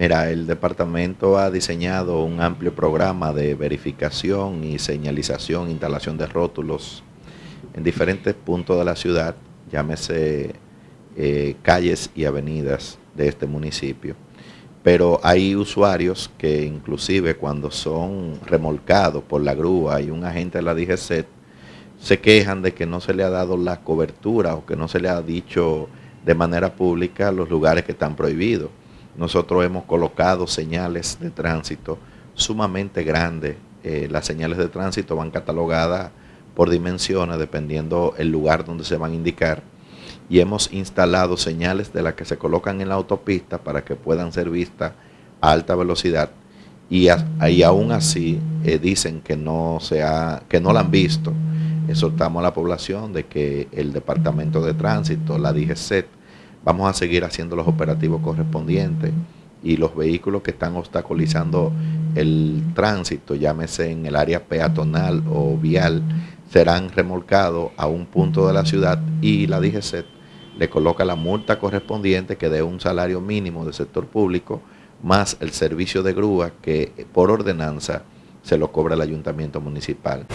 Mira, el departamento ha diseñado un amplio programa de verificación y señalización, instalación de rótulos en diferentes puntos de la ciudad, llámese eh, calles y avenidas de este municipio. Pero hay usuarios que inclusive cuando son remolcados por la grúa y un agente de la DGC se quejan de que no se le ha dado la cobertura o que no se le ha dicho de manera pública los lugares que están prohibidos. Nosotros hemos colocado señales de tránsito sumamente grandes. Eh, las señales de tránsito van catalogadas por dimensiones dependiendo el lugar donde se van a indicar. Y hemos instalado señales de las que se colocan en la autopista para que puedan ser vistas a alta velocidad. Y, aún así eh, dicen que no, se que no la han visto. Exhortamos a la población de que el Departamento de Tránsito, la DGCET, vamos a seguir haciendo los operativos correspondientes y los vehículos que están obstaculizando el tránsito, llámese en el área peatonal o vial, serán remolcados a un punto de la ciudad y la DGCET le coloca la multa correspondiente que dé un salario mínimo del sector público más el servicio de grúa que por ordenanza se lo cobra el ayuntamiento municipal.